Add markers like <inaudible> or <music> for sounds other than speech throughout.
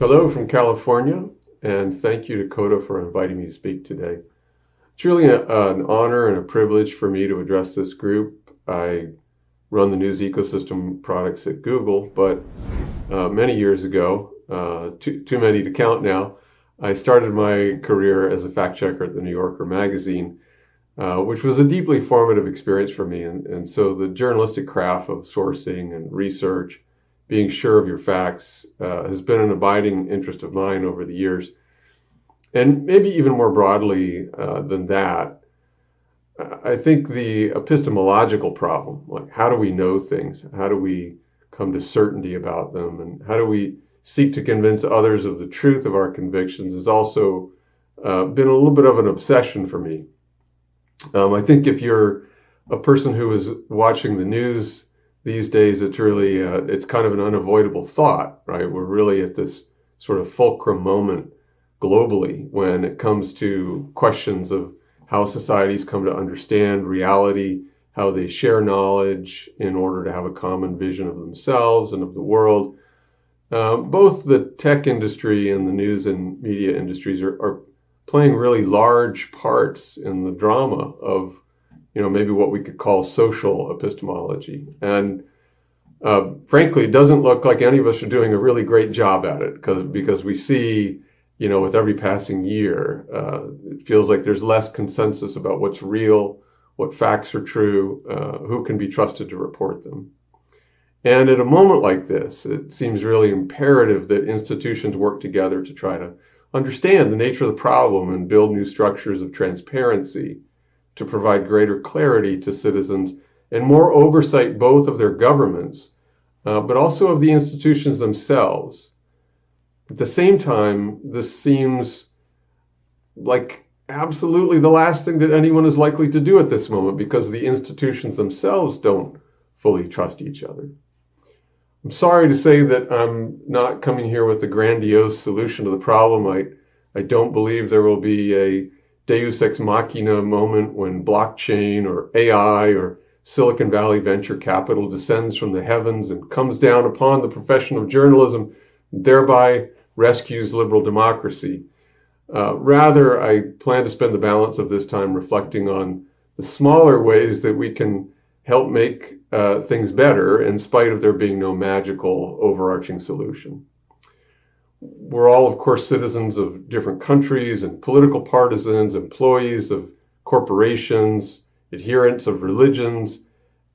Hello from California, and thank you to Coda for inviting me to speak today. It's really a, an honor and a privilege for me to address this group. I run the news ecosystem products at Google, but uh, many years ago, uh, too, too many to count now, I started my career as a fact checker at the New Yorker magazine, uh, which was a deeply formative experience for me. And, and so the journalistic craft of sourcing and research, being sure of your facts, uh, has been an abiding interest of mine over the years. And maybe even more broadly uh, than that, I think the epistemological problem, like how do we know things? How do we come to certainty about them? And how do we seek to convince others of the truth of our convictions has also uh, been a little bit of an obsession for me. Um, I think if you're a person who is watching the news these days, it's really, uh, it's kind of an unavoidable thought, right? We're really at this sort of fulcrum moment globally when it comes to questions of how societies come to understand reality, how they share knowledge in order to have a common vision of themselves and of the world. Uh, both the tech industry and the news and media industries are, are playing really large parts in the drama of, you know, maybe what we could call social epistemology. And uh, frankly, it doesn't look like any of us are doing a really great job at it because because we see you know, with every passing year, uh, it feels like there's less consensus about what's real, what facts are true, uh, who can be trusted to report them. And at a moment like this, it seems really imperative that institutions work together to try to understand the nature of the problem and build new structures of transparency to provide greater clarity to citizens and more oversight both of their governments, uh, but also of the institutions themselves at the same time, this seems like absolutely the last thing that anyone is likely to do at this moment because the institutions themselves don't fully trust each other. I'm sorry to say that I'm not coming here with a grandiose solution to the problem. I, I don't believe there will be a deus ex machina moment when blockchain or AI or Silicon Valley venture capital descends from the heavens and comes down upon the profession of journalism, thereby rescues liberal democracy. Uh, rather, I plan to spend the balance of this time reflecting on the smaller ways that we can help make uh, things better in spite of there being no magical overarching solution. We're all, of course, citizens of different countries and political partisans, employees of corporations, adherents of religions,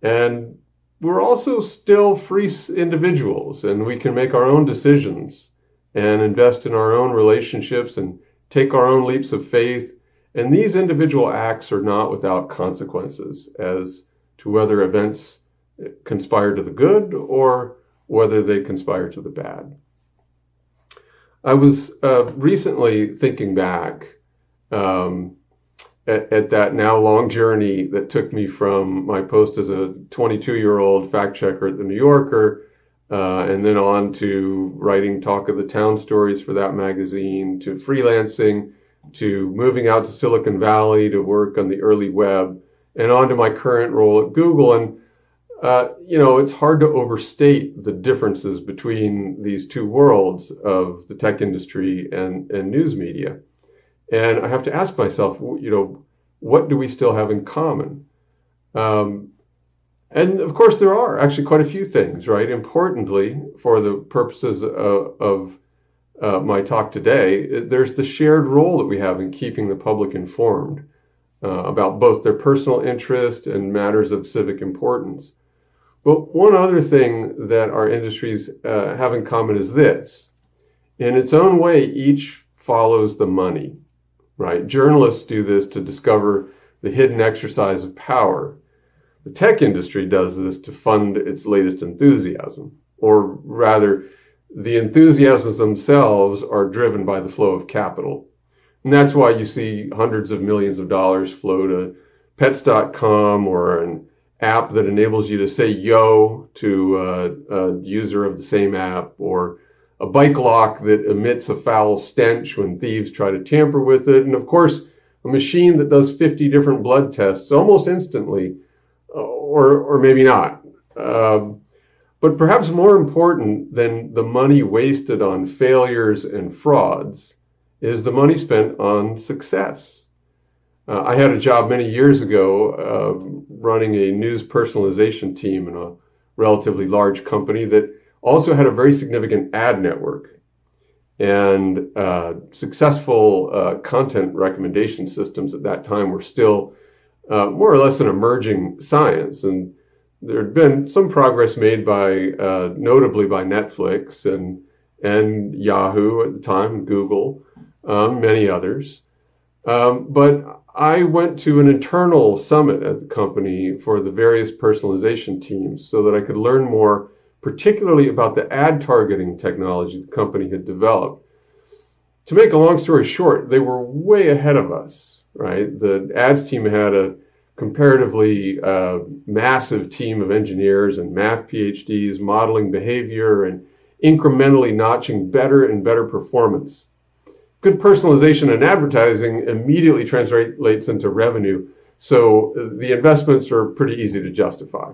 and we're also still free individuals and we can make our own decisions and invest in our own relationships and take our own leaps of faith. And these individual acts are not without consequences as to whether events conspire to the good or whether they conspire to the bad. I was uh, recently thinking back um, at, at, that now long journey that took me from my post as a 22 year old fact checker at the New Yorker uh, and then on to writing talk of the town stories for that magazine, to freelancing, to moving out to Silicon Valley to work on the early web, and on to my current role at Google. And, uh, you know, it's hard to overstate the differences between these two worlds of the tech industry and, and news media. And I have to ask myself, you know, what do we still have in common? Um, and of course, there are actually quite a few things, right? Importantly, for the purposes of, of uh, my talk today, there's the shared role that we have in keeping the public informed uh, about both their personal interest and matters of civic importance. But one other thing that our industries uh, have in common is this. In its own way, each follows the money, right? Journalists do this to discover the hidden exercise of power the tech industry does this to fund its latest enthusiasm, or rather, the enthusiasms themselves are driven by the flow of capital. And that's why you see hundreds of millions of dollars flow to pets.com or an app that enables you to say yo to a, a user of the same app or a bike lock that emits a foul stench when thieves try to tamper with it. And of course, a machine that does 50 different blood tests almost instantly or or maybe not. Um, But perhaps more important than the money wasted on failures and frauds is the money spent on success. Uh, I had a job many years ago uh, running a news personalization team in a relatively large company that also had a very significant ad network. And uh, successful uh, content recommendation systems at that time were still uh, more or less an emerging science. And there had been some progress made by, uh, notably by Netflix and, and Yahoo at the time, Google, um, many others. Um, but I went to an internal summit at the company for the various personalization teams so that I could learn more, particularly about the ad targeting technology the company had developed. To make a long story short, they were way ahead of us, right? The ads team had a comparatively uh, massive team of engineers and math PhDs modeling behavior and incrementally notching better and better performance good personalization in advertising immediately translates into revenue. So the investments are pretty easy to justify.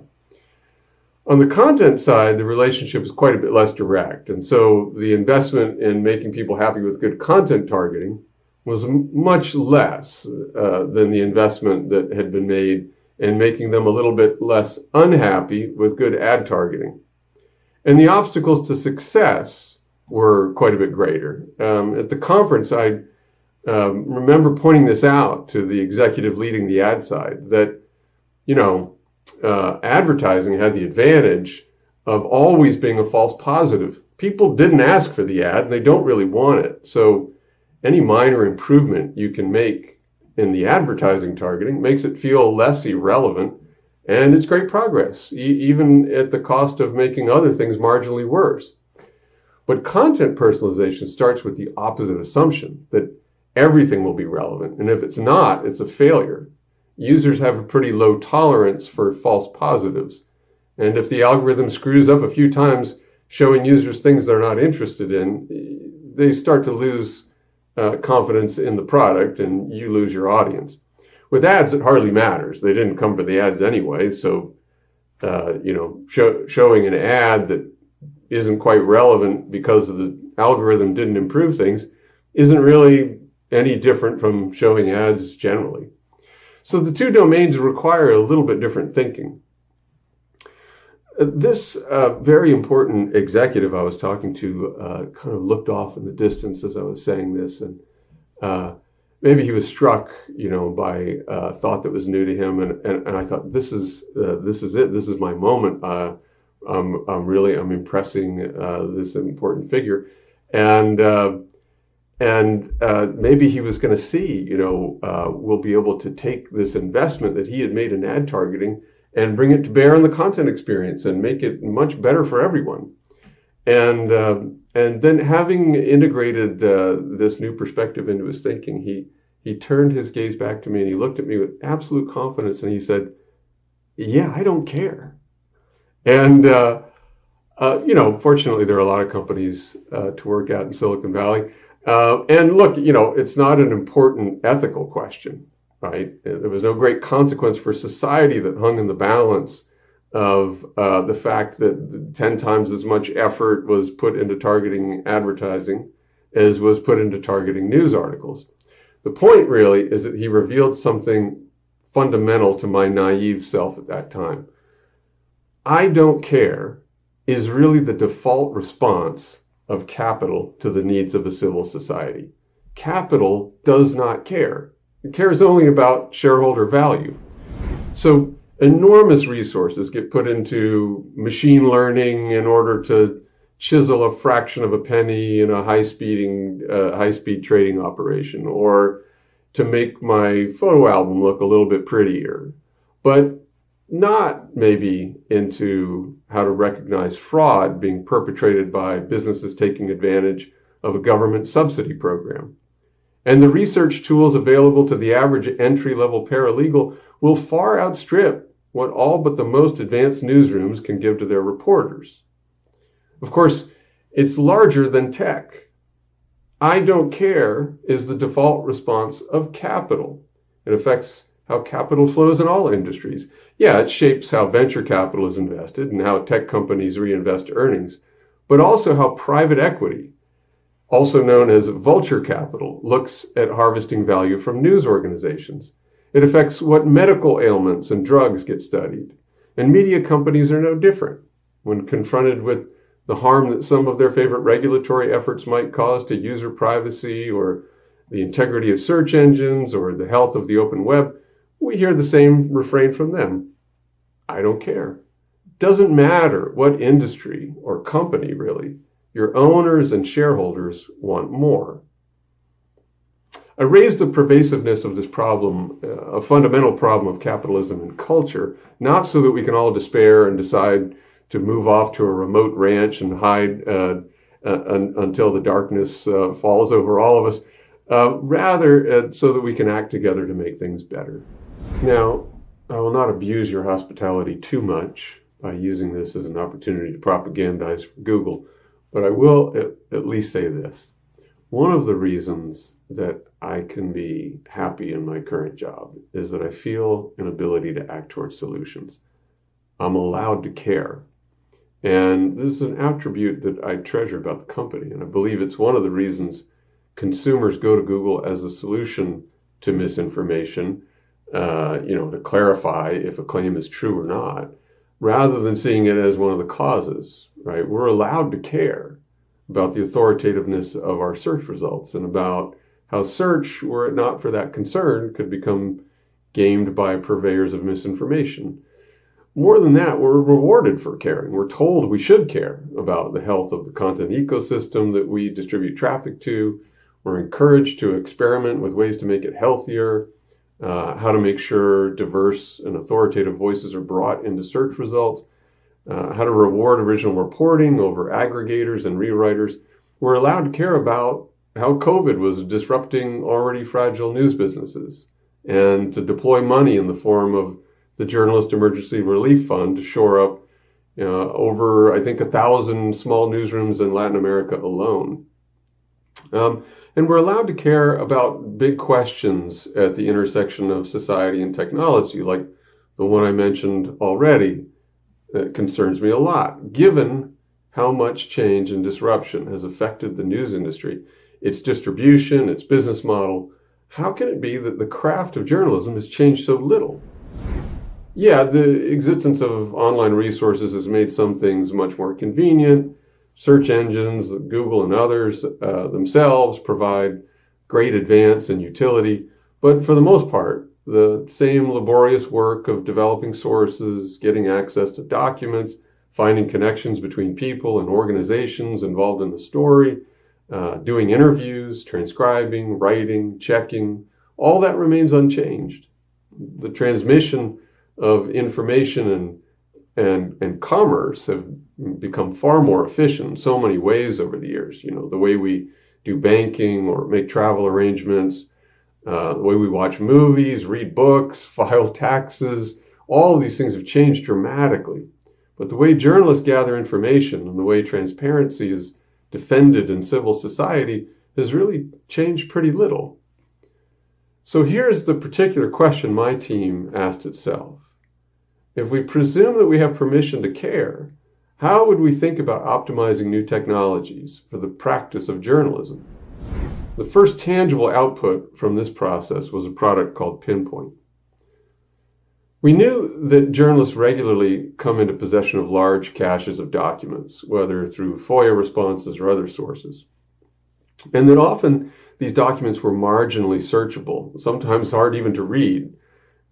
On the content side, the relationship is quite a bit less direct. And so the investment in making people happy with good content targeting was much less uh, than the investment that had been made in making them a little bit less unhappy with good ad targeting. And the obstacles to success were quite a bit greater. Um, at the conference, I um, remember pointing this out to the executive leading the ad side that, you know, uh, advertising had the advantage of always being a false positive. People didn't ask for the ad and they don't really want it. So any minor improvement you can make in the advertising targeting makes it feel less irrelevant and it's great progress, e even at the cost of making other things marginally worse. But content personalization starts with the opposite assumption that everything will be relevant. And if it's not, it's a failure. Users have a pretty low tolerance for false positives. And if the algorithm screws up a few times, showing users things they're not interested in, they start to lose uh, confidence in the product and you lose your audience. With ads, it hardly matters. They didn't come for the ads anyway. So, uh, you know, show, showing an ad that isn't quite relevant because the algorithm didn't improve things isn't really any different from showing ads generally. So the two domains require a little bit different thinking. Uh, this uh, very important executive I was talking to uh, kind of looked off in the distance as I was saying this, and uh, maybe he was struck, you know, by a thought that was new to him, and, and, and I thought, this is uh, this is it, this is my moment. I'm, I'm really I'm impressing uh, this important figure, and uh, and uh, maybe he was going to see, you know, uh, we'll be able to take this investment that he had made in ad targeting and bring it to bear on the content experience and make it much better for everyone. And uh, and then having integrated uh, this new perspective into his thinking, he he turned his gaze back to me and he looked at me with absolute confidence and he said, "Yeah, I don't care." And, uh, uh, you know, fortunately, there are a lot of companies uh, to work at in Silicon Valley. Uh, and look, you know, it's not an important ethical question, right? There was no great consequence for society that hung in the balance of uh, the fact that 10 times as much effort was put into targeting advertising as was put into targeting news articles. The point really is that he revealed something fundamental to my naive self at that time. I don't care is really the default response of capital to the needs of a civil society. Capital does not care. It cares only about shareholder value. So enormous resources get put into machine learning in order to chisel a fraction of a penny in a high speeding, uh, high speed trading operation or to make my photo album look a little bit prettier. But not maybe into how to recognize fraud being perpetrated by businesses taking advantage of a government subsidy program. And the research tools available to the average entry level paralegal will far outstrip what all but the most advanced newsrooms can give to their reporters. Of course, it's larger than tech. I don't care is the default response of capital. It affects how capital flows in all industries. Yeah, it shapes how venture capital is invested and how tech companies reinvest earnings, but also how private equity, also known as vulture capital, looks at harvesting value from news organizations. It affects what medical ailments and drugs get studied. And media companies are no different. When confronted with the harm that some of their favorite regulatory efforts might cause to user privacy or the integrity of search engines or the health of the open web, we hear the same refrain from them. I don't care. Doesn't matter what industry or company, really. Your owners and shareholders want more. I raised the pervasiveness of this problem, uh, a fundamental problem of capitalism and culture, not so that we can all despair and decide to move off to a remote ranch and hide uh, uh, un until the darkness uh, falls over all of us, uh, rather so that we can act together to make things better. Now, I will not abuse your hospitality too much by using this as an opportunity to propagandize for Google, but I will at, at least say this. One of the reasons that I can be happy in my current job is that I feel an ability to act towards solutions. I'm allowed to care. And this is an attribute that I treasure about the company. And I believe it's one of the reasons consumers go to Google as a solution to misinformation, uh, you know, to clarify if a claim is true or not, rather than seeing it as one of the causes, right? We're allowed to care about the authoritativeness of our search results and about how search, were it not for that concern, could become gamed by purveyors of misinformation. More than that, we're rewarded for caring. We're told we should care about the health of the content ecosystem that we distribute traffic to. We're encouraged to experiment with ways to make it healthier, uh, how to make sure diverse and authoritative voices are brought into search results, uh, how to reward original reporting over aggregators and rewriters. We're allowed to care about how COVID was disrupting already fragile news businesses and to deploy money in the form of the Journalist Emergency Relief Fund to shore up uh, over, I think, a thousand small newsrooms in Latin America alone. Um, and we're allowed to care about big questions at the intersection of society and technology, like the one I mentioned already that concerns me a lot, given how much change and disruption has affected the news industry, its distribution, its business model. How can it be that the craft of journalism has changed so little? Yeah, the existence of online resources has made some things much more convenient. Search engines, Google and others uh, themselves provide great advance and utility. But for the most part, the same laborious work of developing sources, getting access to documents, finding connections between people and organizations involved in the story, uh, doing interviews, transcribing, writing, checking, all that remains unchanged. The transmission of information and, and, and commerce have become far more efficient in so many ways over the years. You know, the way we do banking or make travel arrangements, uh, the way we watch movies, read books, <laughs> file taxes, all of these things have changed dramatically. But the way journalists gather information and the way transparency is defended in civil society has really changed pretty little. So here's the particular question my team asked itself. If we presume that we have permission to care, how would we think about optimizing new technologies for the practice of journalism? The first tangible output from this process was a product called Pinpoint. We knew that journalists regularly come into possession of large caches of documents, whether through FOIA responses or other sources. And that often these documents were marginally searchable, sometimes hard even to read,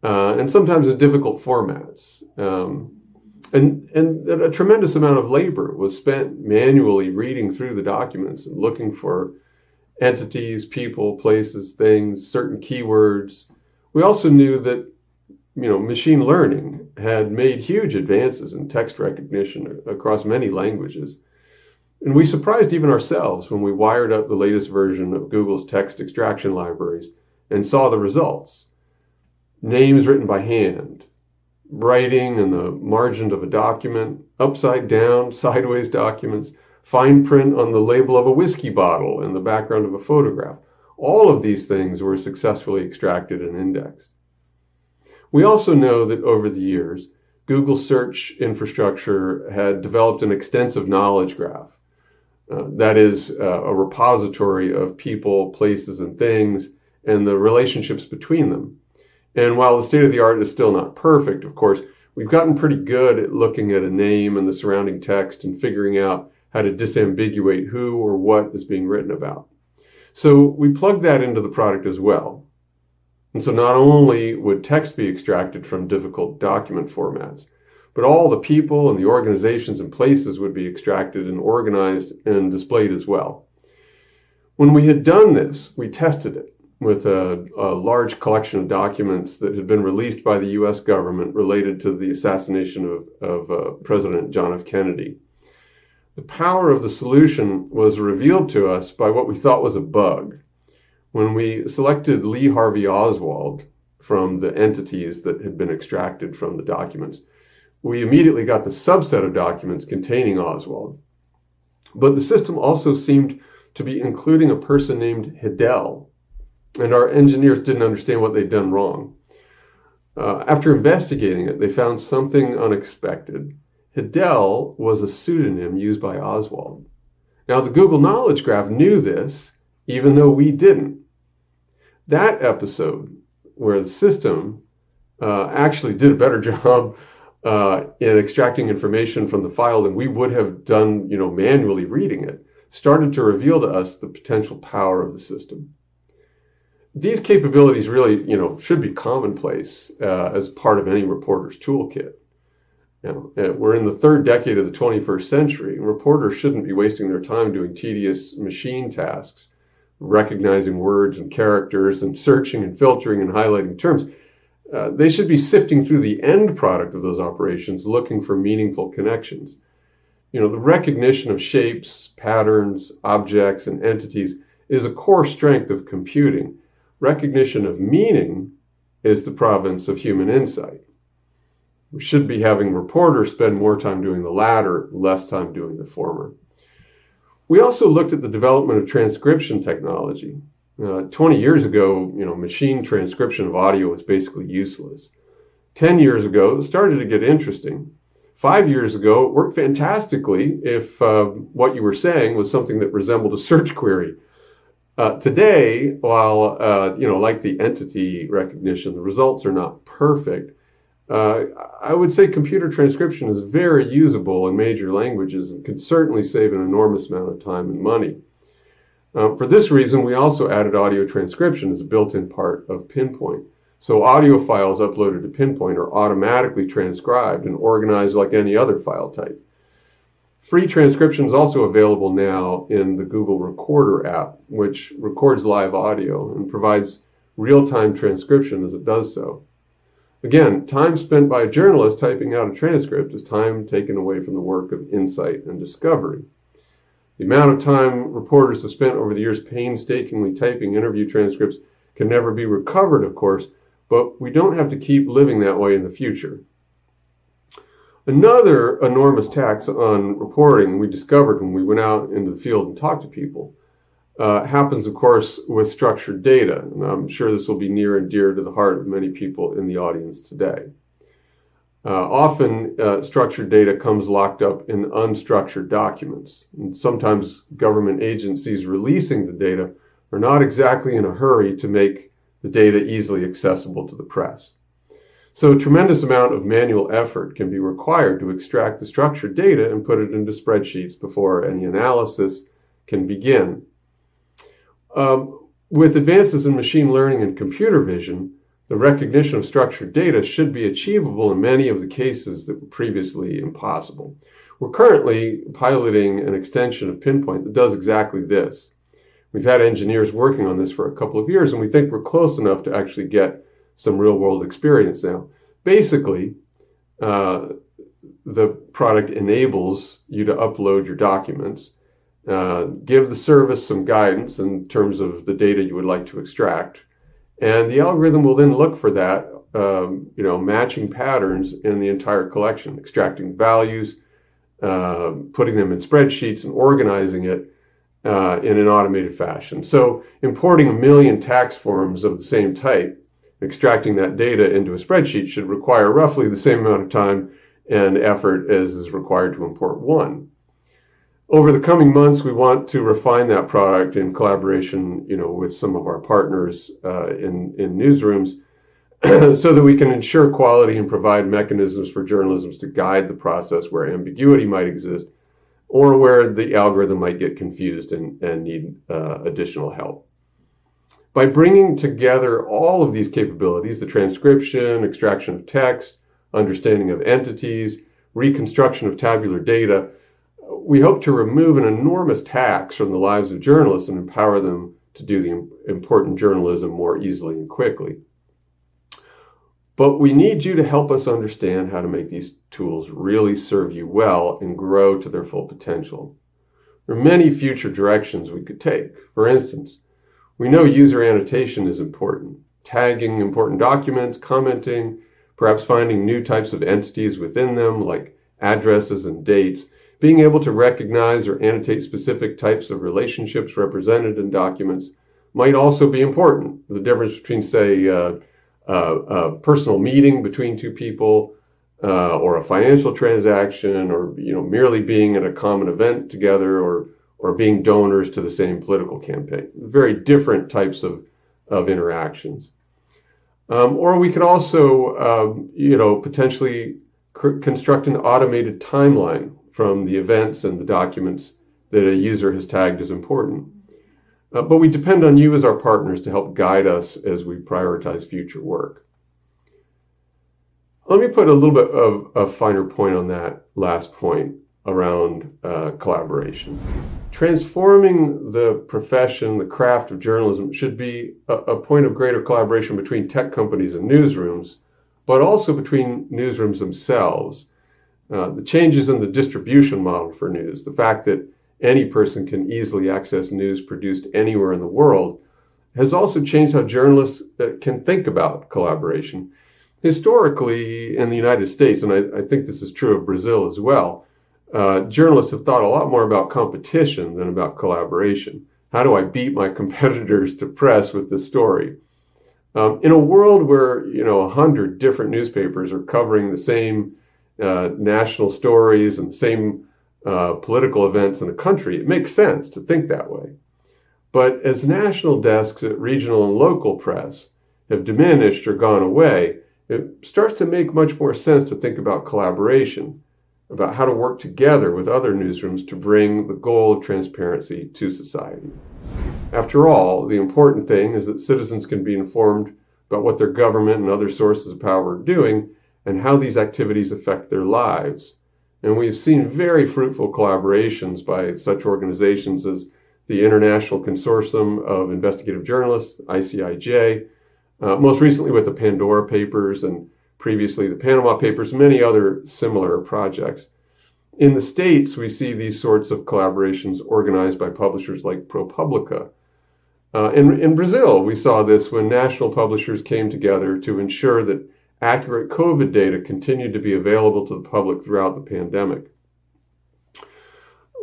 uh, and sometimes in difficult formats. Um, and, and a tremendous amount of labor was spent manually reading through the documents and looking for entities, people, places, things, certain keywords. We also knew that you know, machine learning had made huge advances in text recognition across many languages. And we surprised even ourselves when we wired up the latest version of Google's text extraction libraries and saw the results. Names written by hand, writing in the margin of a document, upside down, sideways documents, fine print on the label of a whiskey bottle in the background of a photograph. All of these things were successfully extracted and indexed. We also know that over the years, Google search infrastructure had developed an extensive knowledge graph. Uh, that is uh, a repository of people, places, and things, and the relationships between them. And while the state of the art is still not perfect, of course, we've gotten pretty good at looking at a name and the surrounding text and figuring out how to disambiguate who or what is being written about. So we plug that into the product as well. And so not only would text be extracted from difficult document formats, but all the people and the organizations and places would be extracted and organized and displayed as well. When we had done this, we tested it with a, a, large collection of documents that had been released by the US government related to the assassination of, of uh, President John F. Kennedy. The power of the solution was revealed to us by what we thought was a bug. When we selected Lee Harvey Oswald from the entities that had been extracted from the documents, we immediately got the subset of documents containing Oswald. But the system also seemed to be including a person named Hidell, and our engineers didn't understand what they'd done wrong. Uh, after investigating it, they found something unexpected. Hidell was a pseudonym used by Oswald. Now, the Google Knowledge Graph knew this, even though we didn't. That episode, where the system uh, actually did a better <laughs> job uh, in extracting information from the file than we would have done, you know, manually reading it, started to reveal to us the potential power of the system. These capabilities really, you know, should be commonplace uh, as part of any reporter's toolkit. You know, we're in the third decade of the 21st century, reporters shouldn't be wasting their time doing tedious machine tasks, recognizing words and characters, and searching and filtering and highlighting terms. Uh, they should be sifting through the end product of those operations, looking for meaningful connections. You know, the recognition of shapes, patterns, objects, and entities is a core strength of computing. Recognition of meaning is the province of human insight. We should be having reporters spend more time doing the latter, less time doing the former. We also looked at the development of transcription technology. Uh, 20 years ago, you know, machine transcription of audio was basically useless. 10 years ago, it started to get interesting. Five years ago, it worked fantastically if uh, what you were saying was something that resembled a search query. Uh, today, while, uh, you know, like the entity recognition, the results are not perfect, uh, I would say computer transcription is very usable in major languages and could certainly save an enormous amount of time and money. Um, for this reason, we also added audio transcription as a built-in part of Pinpoint. So audio files uploaded to Pinpoint are automatically transcribed and organized like any other file type. Free transcription is also available now in the Google Recorder app, which records live audio and provides real-time transcription as it does so. Again, time spent by a journalist typing out a transcript is time taken away from the work of insight and discovery. The amount of time reporters have spent over the years painstakingly typing interview transcripts can never be recovered, of course, but we don't have to keep living that way in the future. Another enormous tax on reporting we discovered when we went out into the field and talked to people uh, happens, of course, with structured data. And I'm sure this will be near and dear to the heart of many people in the audience today. Uh, often, uh, structured data comes locked up in unstructured documents. And sometimes government agencies releasing the data are not exactly in a hurry to make the data easily accessible to the press. So a tremendous amount of manual effort can be required to extract the structured data and put it into spreadsheets before any analysis can begin. Um, with advances in machine learning and computer vision, the recognition of structured data should be achievable in many of the cases that were previously impossible. We're currently piloting an extension of Pinpoint that does exactly this. We've had engineers working on this for a couple of years, and we think we're close enough to actually get some real-world experience now. Basically, uh, the product enables you to upload your documents, uh, give the service some guidance in terms of the data you would like to extract, and the algorithm will then look for that, um, you know, matching patterns in the entire collection, extracting values, uh, putting them in spreadsheets and organizing it uh, in an automated fashion. So importing a million tax forms of the same type Extracting that data into a spreadsheet should require roughly the same amount of time and effort as is required to import one. Over the coming months, we want to refine that product in collaboration, you know, with some of our partners uh, in in newsrooms, <clears throat> so that we can ensure quality and provide mechanisms for journalism to guide the process where ambiguity might exist, or where the algorithm might get confused and, and need uh, additional help. By bringing together all of these capabilities, the transcription, extraction of text, understanding of entities, reconstruction of tabular data, we hope to remove an enormous tax from the lives of journalists and empower them to do the important journalism more easily and quickly. But we need you to help us understand how to make these tools really serve you well and grow to their full potential. There are many future directions we could take. For instance, we know user annotation is important. Tagging important documents, commenting, perhaps finding new types of entities within them like addresses and dates, being able to recognize or annotate specific types of relationships represented in documents might also be important. The difference between, say, uh, uh, a personal meeting between two people, uh, or a financial transaction, or you know merely being at a common event together, or or being donors to the same political campaign. Very different types of of interactions. Um, or we could also, um, you know, potentially construct an automated timeline from the events and the documents that a user has tagged as important. Uh, but we depend on you as our partners to help guide us as we prioritize future work. Let me put a little bit of a finer point on that last point around uh, collaboration. Transforming the profession, the craft of journalism, should be a, a, point of greater collaboration between tech companies and newsrooms, but also between newsrooms themselves. Uh, the changes in the distribution model for news, the fact that any person can easily access news produced anywhere in the world, has also changed how journalists uh, can think about collaboration. Historically, in the United States, and I, I think this is true of Brazil as well, uh, journalists have thought a lot more about competition than about collaboration. How do I beat my <laughs> competitors to press with the story? Um, in a world where you know a hundred different newspapers are covering the same uh, national stories and the same uh, political events in the country, it makes sense to think that way. But as national desks at regional and local press have diminished or gone away, it starts to make much more sense to think about collaboration about how to work together with other newsrooms to bring the goal of transparency to society. After all, the important thing is that citizens can be informed about what their government and other sources of power are doing and how these activities affect their lives. And we've seen very fruitful collaborations by such organizations as the International Consortium of Investigative Journalists, ICIJ, uh, most recently with the Pandora Papers and previously the Panama Papers, many other similar projects. In the States, we see these sorts of collaborations organized by publishers like ProPublica. Uh, in, in Brazil, we saw this when national publishers came together to ensure that accurate COVID data continued to be available to the public throughout the pandemic.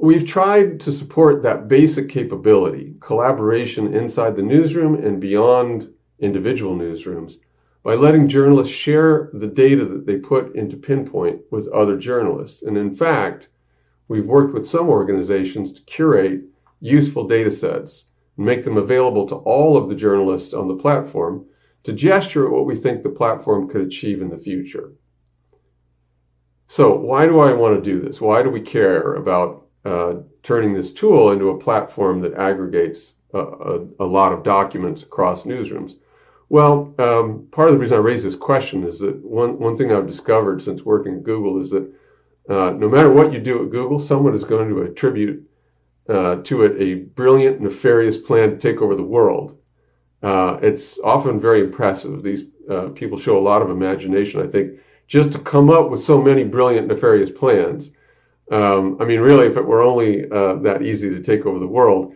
We've tried to support that basic capability, collaboration inside the newsroom and beyond individual newsrooms, by letting journalists share the data that they put into Pinpoint with other journalists. And in fact, we've worked with some organizations to curate useful data sets and make them available to all of the journalists on the platform to gesture at what we think the platform could achieve in the future. So why do I want to do this? Why do we care about uh, turning this tool into a platform that aggregates a, a, a lot of documents across newsrooms? Well, um, part of the reason I raise this question is that one, one thing I've discovered since working at Google is that uh, no matter what you do at Google, someone is going to attribute uh, to it a brilliant, nefarious plan to take over the world. Uh, it's often very impressive. These uh, people show a lot of imagination, I think, just to come up with so many brilliant, nefarious plans. Um, I mean, really, if it were only uh, that easy to take over the world,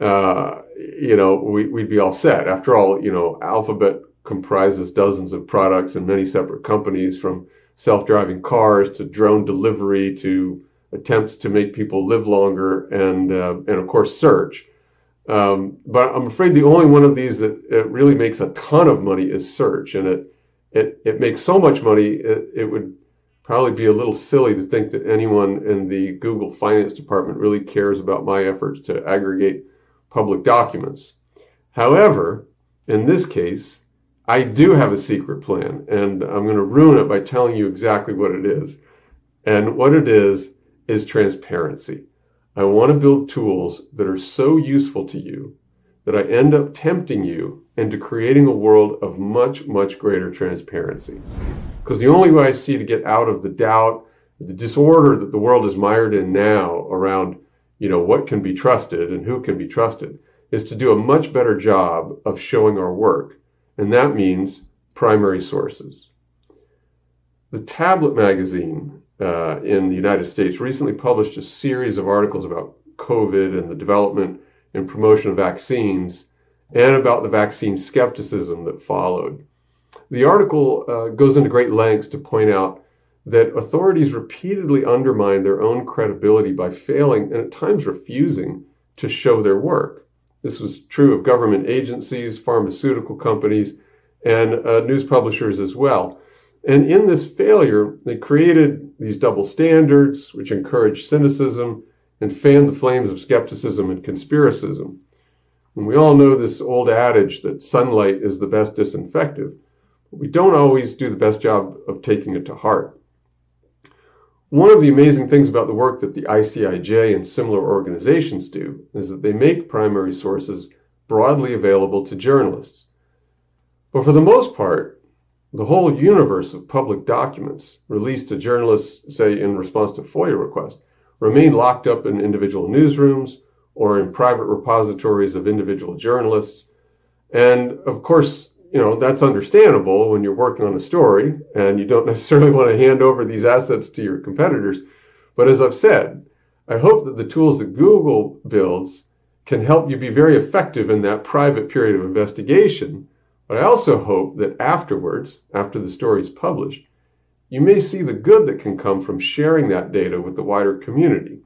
uh, you know, we, would be all set. After all, you know, Alphabet comprises dozens of products and many separate companies from self-driving cars to drone delivery to attempts to make people live longer and, uh, and of course, search. Um, but I'm afraid the only one of these that really makes a ton of money is search, and it it it makes so much money it, it would probably be a little silly to think that anyone in the Google finance department really cares about my efforts to aggregate public documents. However, in this case, I do have a secret plan, and I'm going to ruin it by telling you exactly what it is. And what it is, is transparency. I want to build tools that are so useful to you that I end up tempting you into creating a world of much, much greater transparency. Because the only way I see to get out of the doubt, the disorder that the world is mired in now around, you know, what can be trusted and who can be trusted is to do a much better job of showing our work. And that means primary sources. The Tablet magazine uh, in the United States recently published a series of articles about COVID and the development and promotion of vaccines and about the vaccine skepticism that followed. The article uh, goes into great lengths to point out that authorities repeatedly undermine their own credibility by failing and at times refusing to show their work. This was true of government agencies, pharmaceutical companies, and uh, news publishers as well. And in this failure, they created these double standards, which encouraged cynicism and fanned the flames of skepticism and conspiracism. And we all know this old adage that sunlight is the best disinfectant, but we don't always do the best job of taking it to heart. One of the amazing things about the work that the ICIJ and similar organizations do is that they make primary sources broadly available to journalists. But for the most part, the whole universe of public documents released to journalists, say in response to FOIA requests, remain locked up in individual newsrooms or in private repositories of individual journalists. And of course, you know, that's understandable when you're working on a story and you don't <laughs> necessarily want to hand over these assets to your competitors. But as I've said, I hope that the tools that Google builds can help you be very effective in that private period of investigation but I also hope that afterwards, after the story is published, you may see the good that can come from sharing that data with the wider community.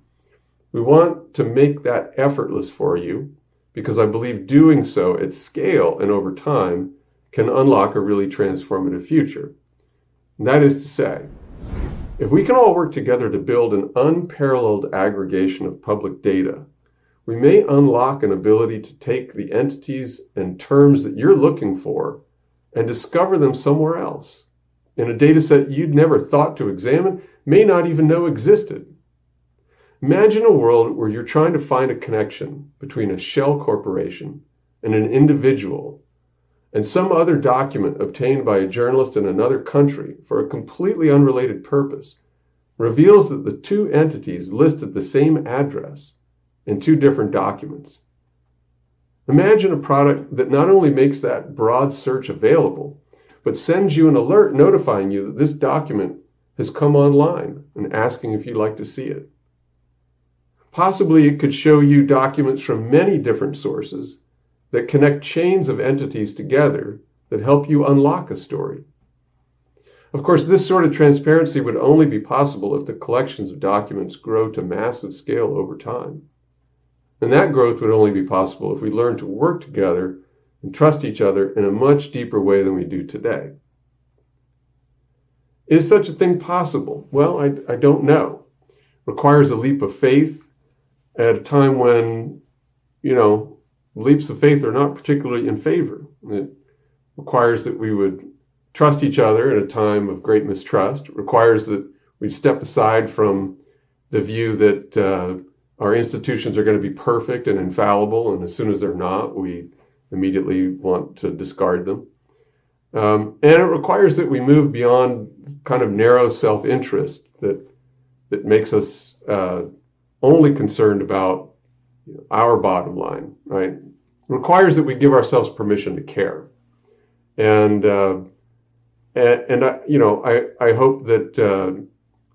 We want to make that effortless for you because I believe doing so at scale and over time can unlock a really transformative future. And that is to say, if we can all work together to build an unparalleled aggregation of public data we may unlock an ability to take the entities and terms that you're looking for and discover them somewhere else in a data set you'd never thought to examine, may not even know existed. Imagine a world where you're trying to find a connection between a shell corporation and an individual and some other document obtained by a journalist in another country for a completely unrelated purpose reveals that the two entities listed the same address in two different documents. Imagine a product that not only makes that broad search available, but sends you an alert notifying you that this document has come online and asking if you'd like to see it. Possibly it could show you documents from many different sources that connect chains of entities together that help you unlock a story. Of course, this sort of transparency would only be possible if the collections of documents grow to massive scale over time. And that growth would only be possible if we learn to work together and trust each other in a much deeper way than we do today. Is such a thing possible? Well, I, I don't know. Requires a leap of faith at a time when, you know, leaps of faith are not particularly in favor. It requires that we would trust each other at a time of great mistrust. It requires that we step aside from the view that uh, our institutions are going to be perfect and infallible, and as soon as they're not, we immediately want to discard them. Um, and it requires that we move beyond kind of narrow self-interest that that makes us uh, only concerned about you know, our bottom line, right? Requires that we give ourselves permission to care, and uh, and, and you know I I hope that uh,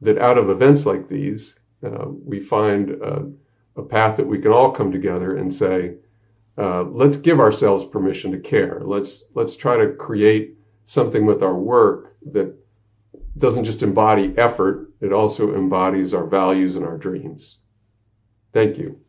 that out of events like these uh, we find uh, a path that we can all come together and say, uh, let's give ourselves permission to care. Let's let's try to create something with our work that doesn't just embody effort; it also embodies our values and our dreams. Thank you.